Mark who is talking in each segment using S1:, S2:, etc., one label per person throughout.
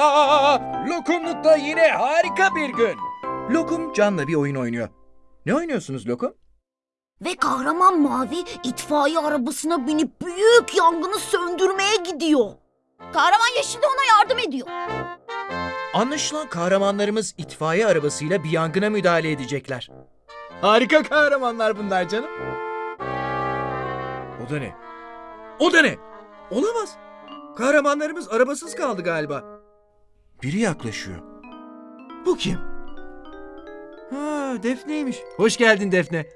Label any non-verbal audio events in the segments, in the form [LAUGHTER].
S1: Aa, Lokumluk'ta yine harika bir gün. Lokum Can'la bir oyun oynuyor. Ne oynuyorsunuz Lokum?
S2: Ve kahraman Mavi itfaiye arabasına binip büyük yangını söndürmeye gidiyor. Kahraman Yeşil de ona yardım ediyor.
S1: Anlaşılan kahramanlarımız itfaiye arabasıyla bir yangına müdahale edecekler. Harika kahramanlar bunlar canım. O da ne? O da ne? Olamaz. Kahramanlarımız arabasız kaldı galiba. Biri yaklaşıyor. Bu kim? Ha, Defne'ymiş. Hoş geldin Defne.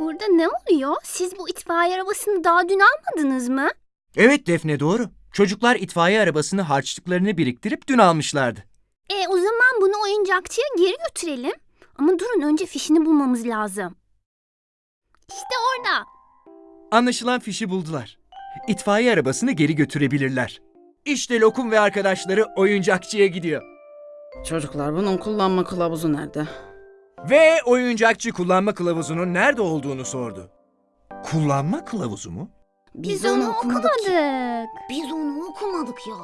S3: Burada ne oluyor? Siz bu itfaiye arabasını daha dün almadınız mı?
S1: Evet Defne doğru. Çocuklar itfaiye arabasını harçlıklarını biriktirip dün almışlardı.
S3: E o zaman bunu oyuncakçıya geri götürelim. Ama durun önce fişini bulmamız lazım. İşte orada.
S1: Anlaşılan fişi buldular. İtfaiye arabasını geri götürebilirler. İşte Lokum ve arkadaşları oyuncakçıya gidiyor.
S4: Çocuklar bunun kullanma kılavuzu nerede?
S1: Ve oyuncakçı kullanma kılavuzunun nerede olduğunu sordu. Kullanma kılavuzu mu?
S3: Biz, onu okumadık.
S2: Biz onu okumadık ya.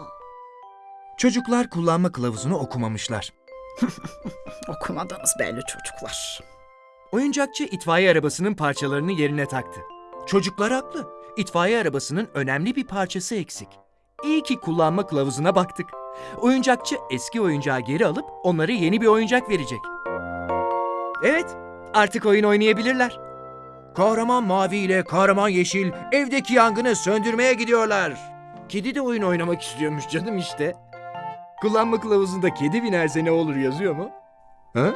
S1: Çocuklar kullanma kılavuzunu okumamışlar. [LAUGHS]
S4: Okumadınız belli çocuklar.
S1: Oyuncakçı itfaiye arabasının parçalarını yerine taktı. Çocuklar haklı. İtfaiye arabasının önemli bir parçası eksik. İyi ki kullanma kılavuzuna baktık. Oyuncakçı eski oyuncağı geri alıp onlara yeni bir oyuncak verecek. Evet, artık oyun oynayabilirler. Kahraman Mavi ile Kahraman Yeşil evdeki yangını söndürmeye gidiyorlar. Kedi de oyun oynamak istiyormuş canım işte. Kullanma kılavuzunda kedi binerse ne olur yazıyor mu? Ha?